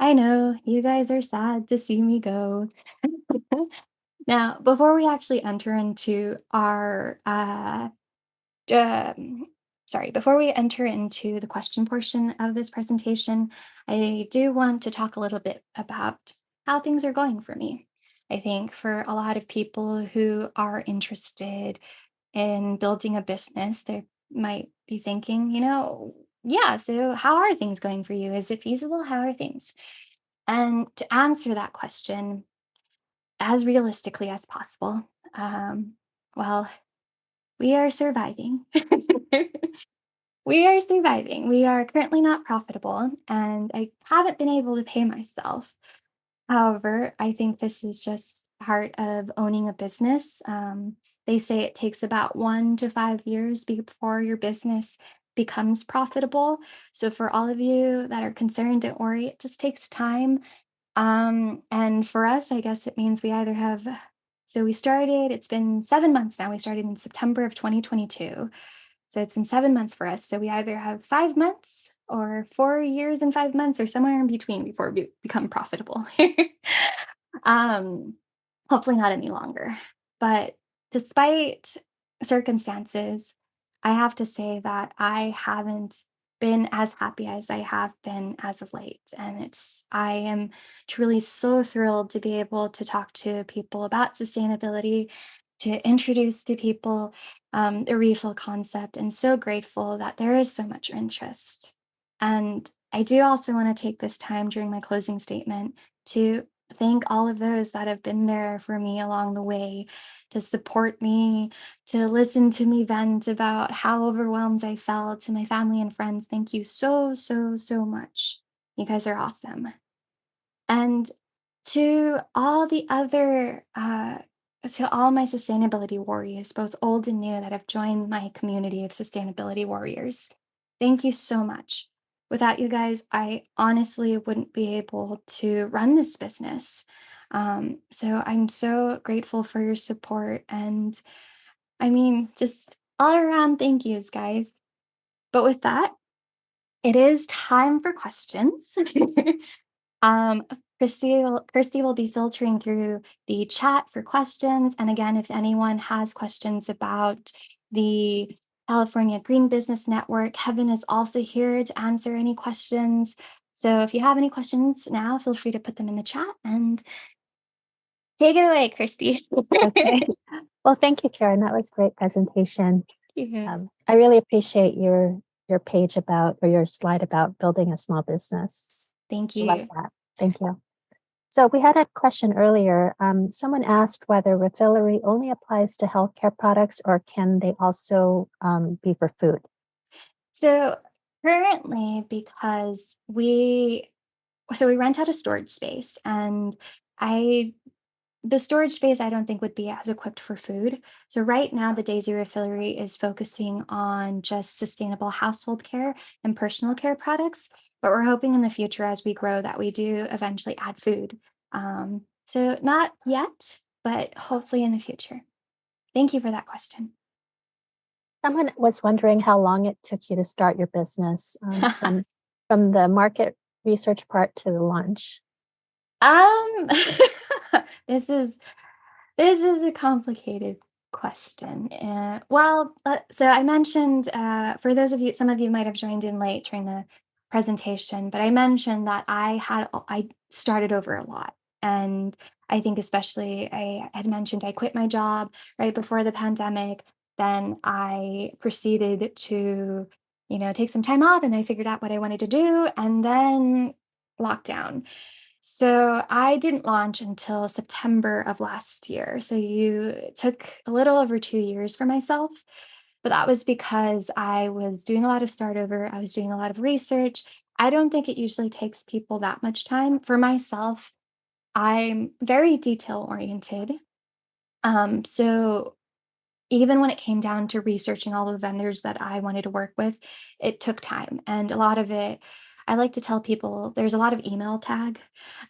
[SPEAKER 1] I know you guys are sad to see me go. now, before we actually enter into our uh, um, sorry, before we enter into the question portion of this presentation, I do want to talk a little bit about how things are going for me. I think for a lot of people who are interested in building a business, they might be thinking, you know, yeah, so how are things going for you? Is it feasible? How are things? And to answer that question as realistically as possible, um, well, we are surviving. We are surviving. We are currently not profitable, and I haven't been able to pay myself. However, I think this is just part of owning a business. Um, they say it takes about one to five years before your business becomes profitable. So, for all of you that are concerned, don't worry, it just takes time. Um, and for us, I guess it means we either have, so we started, it's been seven months now. We started in September of 2022. So it's been 7 months for us. So we either have 5 months or 4 years and 5 months or somewhere in between before we become profitable. Um, hopefully not any longer. But despite circumstances, I have to say that I haven't been as happy as I have been as of late. And it's, I am truly so thrilled to be able to talk to people about sustainability, to introduce to people um, the refill concept, and so grateful that there is so much interest. And I do also want to take this time during my closing statement to thank all of those that have been there for me along the way to support me, to listen to me vent about how overwhelmed I felt, to my family and friends. Thank you so, so, so much. You guys are awesome. And To all the other, uh, to all my sustainability warriors, both old and new, that have joined my community of sustainability warriors, thank you so much. Without you guys, I honestly wouldn't be able to run this business. Um, so I'm so grateful for your support and I mean, just all around thank yous, guys. But with that, it is time for questions. Um, Christy will Kirsty will be filtering through the chat for questions. And again, if anyone has questions about the California Green Business Network, Kevin is also here to answer any questions. So if you have any questions now, feel free to put them in the chat and take it away, Kirsty.
[SPEAKER 2] Okay. Well, thank you, Karen. That was a great presentation.
[SPEAKER 1] Yeah.
[SPEAKER 2] Um, I really appreciate your your page about or your slide about building a small business.
[SPEAKER 1] Thank
[SPEAKER 2] I love
[SPEAKER 1] you.
[SPEAKER 2] that. Thank you. So we had a question earlier. Um, someone asked whether refillery only applies to healthcare products or can they also um, be for food?
[SPEAKER 1] So currently, because we so we rent out a storage space and I the storage space I don't think would be as equipped for food. So right now the Daisy Refillery is focusing on just sustainable household care and personal care products, but we're hoping in the future as we grow that we do eventually add food. Um, so not yet, but hopefully in the future. Thank you for that question.
[SPEAKER 2] Someone was wondering how long it took you to start your business um, from from the market research part to the launch.
[SPEAKER 1] Um, this is this is a complicated question. Uh, well, uh, so I mentioned uh, for those of you, some of you might have joined in late during the presentation, but I mentioned that I had I started over a lot, and I think especially I had mentioned I quit my job right before the pandemic. Then I proceeded to, you know, take some time off, and I figured out what I wanted to do, and then lockdown. So I didn't launch until September of last year. So you took a little over 2 years for myself, but that was because I was doing a lot of start over, I was doing a lot of research. I don't think it usually takes people that much time. For myself, I'm very detail oriented. Um, so even when it came down to researching all the vendors that I wanted to work with, it took time. And a lot of it, I like to tell people there's a lot of email tag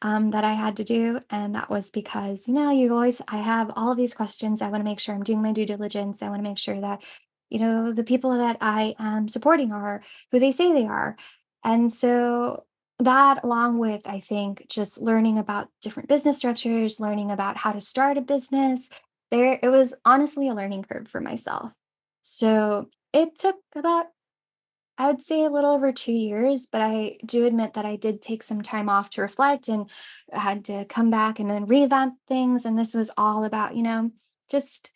[SPEAKER 1] um, that I had to do. And that was because, you know, you always, I have all of these questions. I want to make sure I'm doing my due diligence. I want to make sure that, you know, the people that I am supporting are who they say they are. And so that, along with, I think, just learning about different business structures, learning about how to start a business, there it was honestly a learning curve for myself. So it took about, I would say a little over 2 years, but I do admit that I did take some time off to reflect and had to come back and then revamp things. And this was all about, you know, just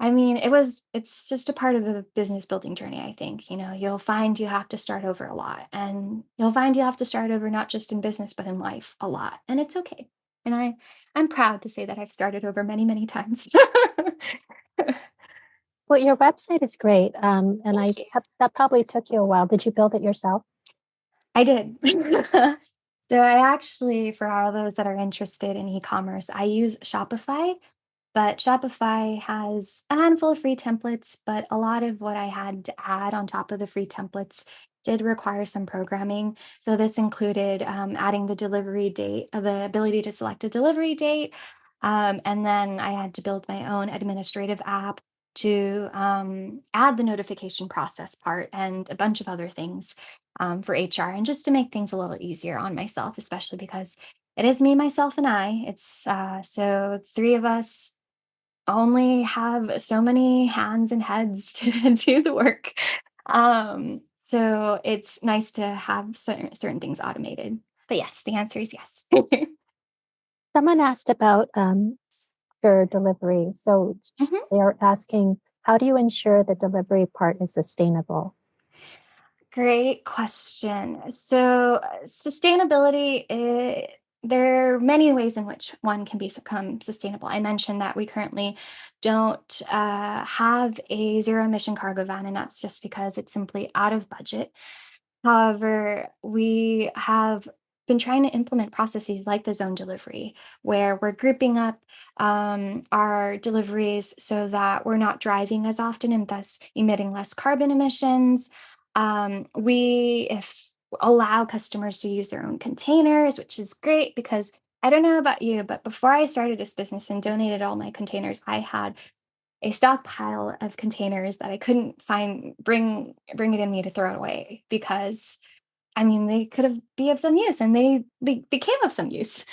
[SPEAKER 1] I mean, it was it's just a part of the business building journey, I think. You know, you'll find you have to start over a lot, and you'll find you have to start over not just in business, but in life a lot, and it's okay. And I I'm proud to say that I've started over many, many times.
[SPEAKER 2] Well, your website is great, um, and I
[SPEAKER 1] you.
[SPEAKER 2] that that probably took you a while. Did you build it yourself?
[SPEAKER 1] I did. So I actually, for all those that are interested in e-commerce, I use Shopify, but Shopify has a handful of free templates, but a lot of what I had to add on top of the free templates did require some programming. So this included um, adding the delivery date, uh, the ability to select a delivery date. Um, and then I had to build my own administrative app to um, add the notification process part and a bunch of other things um, for HR and just to make things a little easier on myself, especially because it is me, myself, and I. It's uh, so three of us only have so many hands and heads to do the work. Um, so it's nice to have certain, certain things automated. But yes, the answer is yes.
[SPEAKER 2] Someone asked about um, your delivery. So
[SPEAKER 1] Mhm.
[SPEAKER 2] they are asking, how do you ensure the delivery part is sustainable?
[SPEAKER 1] Great question. So, uh, sustainability, eh, there are many ways in which one can become sustainable. I mentioned that we currently don't uh, have a zero emission cargo van, and that's just because it's simply out of budget. However, we have been trying to implement processes like the zone delivery, where we're grouping up um, our deliveries so that we're not driving as often and thus emitting less carbon emissions. Um, we if allow customers to use their own containers, which is great because I don't know about you, but before I started this business and donated all my containers, I had a stockpile of containers that I couldn't find bring bring it in me to throw it away because I mean they could have be of some use and they they became of some use.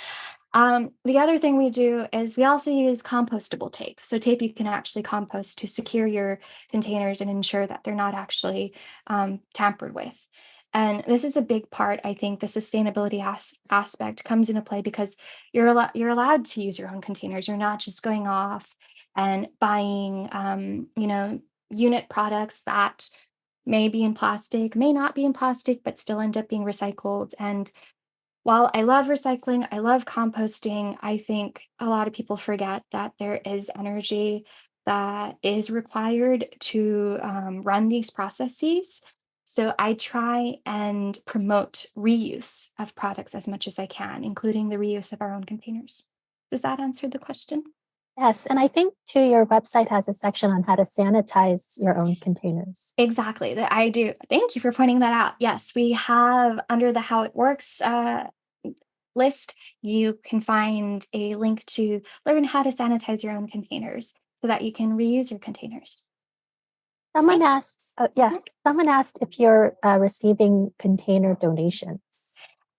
[SPEAKER 1] Um, the other thing we do is we also use compostable tape. So tape you can actually compost to secure your containers and ensure that they're not actually um, tampered with. And this is a big part. I think the sustainability as- aspect comes into play because you're you're allowed to use your own containers. You're not just going off and buying, um, you know, unit products that may be in plastic, may not be in plastic, but still end up being recycled. And while I love recycling, I love composting, I think a lot of people forget that there is energy that is required to um, run these processes. So I try and promote reuse of products as much as I can, including the reuse of our own containers. Does that answer the question?
[SPEAKER 2] Yes, and I think too, your website has a section on how to sanitize your own containers.
[SPEAKER 1] Exactly, that I do. Thank you for pointing that out. Yes, we have under the How It Works uh, list, you can find a link to learn how to sanitize your own containers so that you can reuse your containers.
[SPEAKER 2] Someone asked, oh, yeah, someone asked if you're uh, receiving container donations.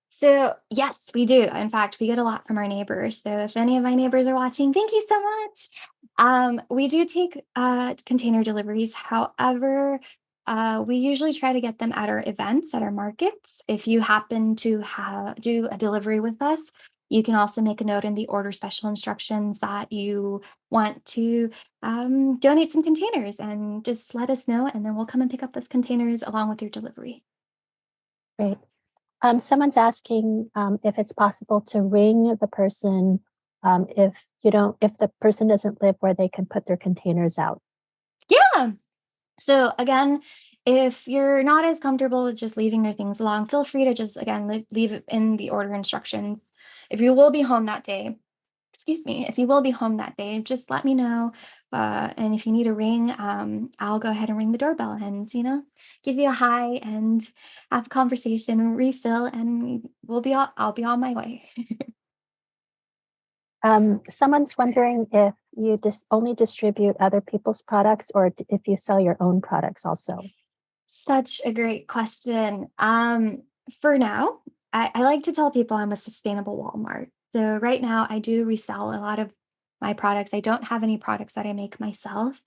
[SPEAKER 1] So, yes, we do. In fact, we get a lot from our neighbors. So, if any of my neighbors are watching, thank you so much. Um, we do take uh, container deliveries. However, uh, we usually try to get them at our events, at our markets. If you happen to have do a delivery with us, you can also make a note in the order special instructions that you want to um, donate some containers and just let us know, and then we'll come and pick up those containers along with your delivery.
[SPEAKER 2] Great. Um, someone's asking um, if it's possible to ring the person um, if you don't, if the person doesn't live where they can put their containers out.
[SPEAKER 1] Yeah. So again, if you're not as comfortable with just leaving your things along, feel free to just again leave, leave it in the order instructions. If you will be home that day, excuse me, if you will be home that day, just let me know. Uh, and if you need a ring, um, I'll go ahead and ring the doorbell and you know give you a hi and have a conversation, refill, and we'll be all, I'll be on my way.
[SPEAKER 2] Um, someone's wondering if you just only distribute other people's products or if you sell your own products also.
[SPEAKER 1] Such a great question. Um, for now, I, I like to tell people I'm a sustainable Walmart. So right now, I do resell a lot of my products. I don't have any products that I make myself.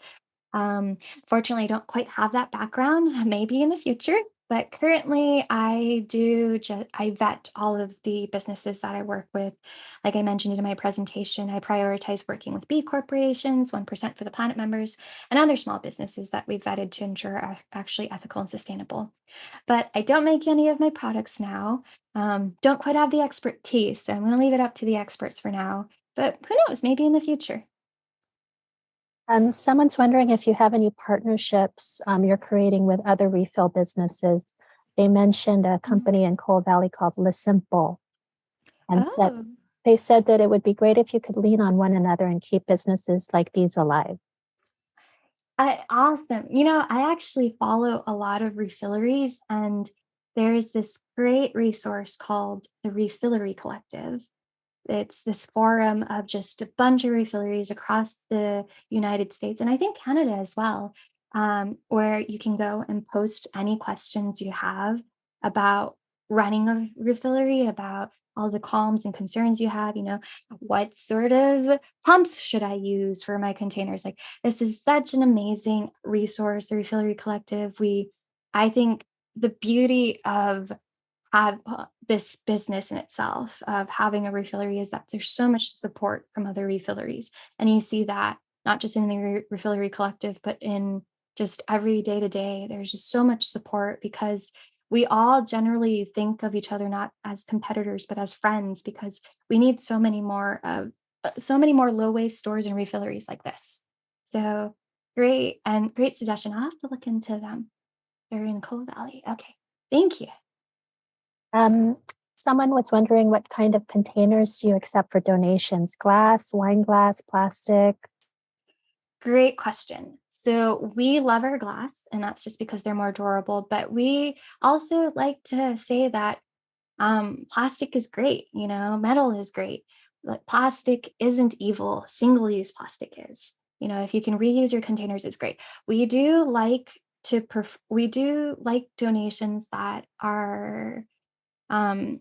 [SPEAKER 1] Um, fortunately, I don't quite have that background, maybe in the future, but currently I do just I vet all of the businesses that I work with. Like I mentioned in my presentation, I prioritize working with B corporations, 1% for the planet members, and other small businesses that we've vetted to ensure are actually ethical and sustainable. But I don't make any of my products now. Um, don't quite have the expertise, so I'm going to leave it up to the experts for now. But who knows, maybe in the future.
[SPEAKER 2] Um, someone's wondering if you have any partnerships um, you're creating with other refill businesses. They mentioned a
[SPEAKER 1] Mhm.
[SPEAKER 2] company in Cole Valley called LaSimple and said
[SPEAKER 1] Oh.
[SPEAKER 2] they said that it would be great if you could lean on one another and keep businesses like these alive.
[SPEAKER 1] I awesome. You know, I actually follow a lot of refilleries, and there's this great resource called the Refillery Collective. It's this forum of just a bunch of refilleries across the United States and I think Canada as well, um, where you can go and post any questions you have about running a refillery, about all the qualms and concerns you have. You know, what sort of pumps should I use for my containers? Like, this is such an amazing resource, the Refillery Collective. We, I think, the beauty of have uh, this business in itself of having a refillery is that there's so much support from other refilleries. And you see that not just in the re- refillery collective, but in just every day to day. There's just so much support because we all generally think of each other not as competitors, but as friends because we need so many more of uh, so many more low waste stores and refilleries like this. So great and great suggestion. I'll have to look into them. They're in Cole Valley. Okay. Thank you.
[SPEAKER 2] Um, someone was wondering what kind of containers do you accept for donations? Glass, wine glass, plastic?
[SPEAKER 1] Great question. So we love our glass, and that's just because they're more durable. But we also like to say that um, plastic is great, you know, metal is great. But plastic isn't evil, single use plastic is. You know, if you can reuse your containers, it's great. We do like to, we do like donations that are um,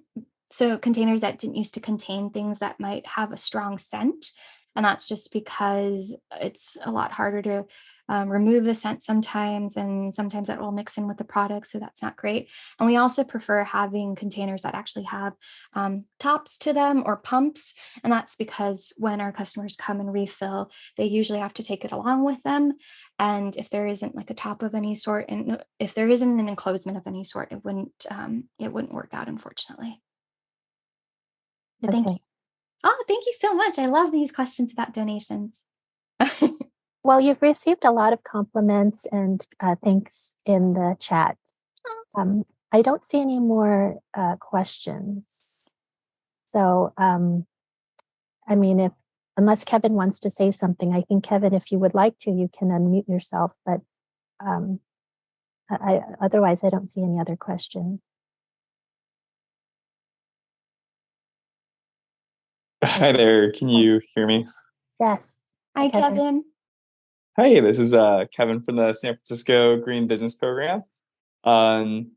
[SPEAKER 1] so containers that didn't used to contain things that might have a strong scent. And that's just because it's a lot harder to um, remove the scent sometimes, and sometimes that will mix in with the product. So that's not great. And we also prefer having containers that actually have um, tops to them or pumps. And that's because when our customers come and refill, they usually have to take it along with them. And if there isn't like a top of any sort, and if there isn't an enclosement of any sort, it wouldn't um, it wouldn't work out, unfortunately. Thank you. Oh, thank you so much. I love these questions about donations.
[SPEAKER 2] Well, you've received a lot of compliments and uh, thanks in the chat. Um, I don't see any more uh, questions. So, um, I mean, if unless Kevin wants to say something, I think Kevin, if you would like to, you can unmute yourself. But um, I, I, otherwise, I don't see any other questions.
[SPEAKER 3] Hi there. Can you hear me?
[SPEAKER 2] Yes.
[SPEAKER 1] Hi,
[SPEAKER 2] Kevin.
[SPEAKER 1] Kevin.
[SPEAKER 3] Hi, this is uh, Kevin from the San Francisco Green Business Program. Um,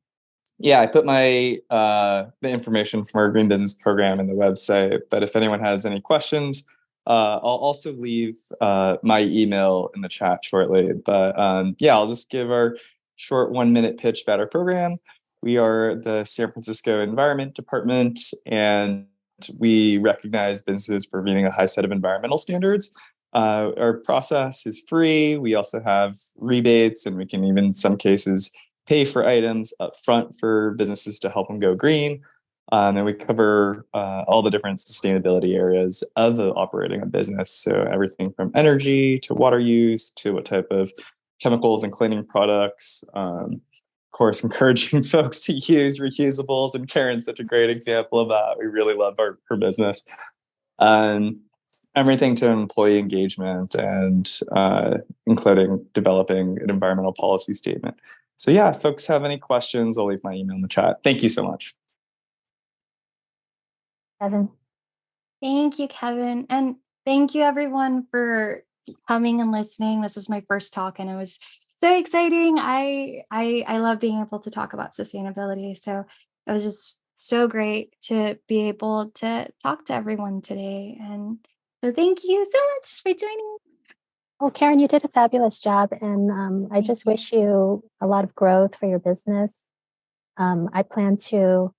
[SPEAKER 3] yeah, I put my uh, the information from our Green Business Program in the website. But if anyone has any questions, uh, I'll also leave uh, my email in the chat shortly. But um, yeah, I'll just give our short one minute pitch about our program. We are the San Francisco Environment Department, and we recognize businesses for meeting a high set of environmental standards. Uh, our process is free. We also have rebates, and we can even, in some cases, pay for items up front for businesses to help them go green. Um, and we cover uh, all the different sustainability areas of operating a business. So everything from energy to water use to what type of chemicals and cleaning products. Um, of course, encouraging folks to use reusables, and Karen's such a great example of that. We really love our, business. Um, everything to employee engagement and uh, including developing an environmental policy statement. So yeah, if folks have any questions, I'll leave my email in the chat. Thank you so much.
[SPEAKER 2] Kevin.
[SPEAKER 1] Thank you, Kevin. And thank you, everyone, for coming and listening. This was my first talk, and it was so exciting. I I I love being able to talk about sustainability. So it was just so great to be able to talk to everyone today. And so thank you so much for joining.
[SPEAKER 2] Well, Karen, you did a fabulous job, and um, I just wish you a lot of growth for your business. Um, I plan to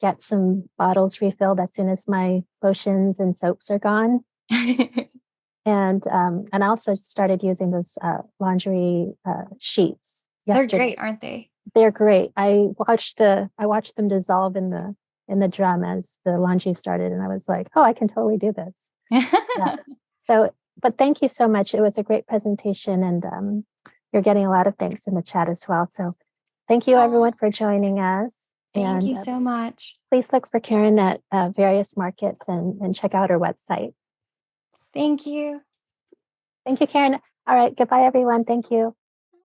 [SPEAKER 2] get some bottles refilled as soon as my lotions and soaps are gone, and um, and I also started using those uh, laundry uh, sheets
[SPEAKER 1] They're great, aren't they?
[SPEAKER 2] They're great. I watched the I watched them dissolve in the in the drum as the laundry started, and I was like, oh, I can totally do this. Yeah. So, but thank you so much. It was a great presentation, and um, you're getting a lot of thanks in the chat as well. So, thank you everyone for joining us.
[SPEAKER 1] Thank
[SPEAKER 2] and
[SPEAKER 1] you
[SPEAKER 2] uh,
[SPEAKER 1] so much.
[SPEAKER 2] please look for Karen at uh, various markets and, and check out her website.
[SPEAKER 1] Thank you.
[SPEAKER 2] Thank you, Karen. All right. Goodbye, everyone. Thank you.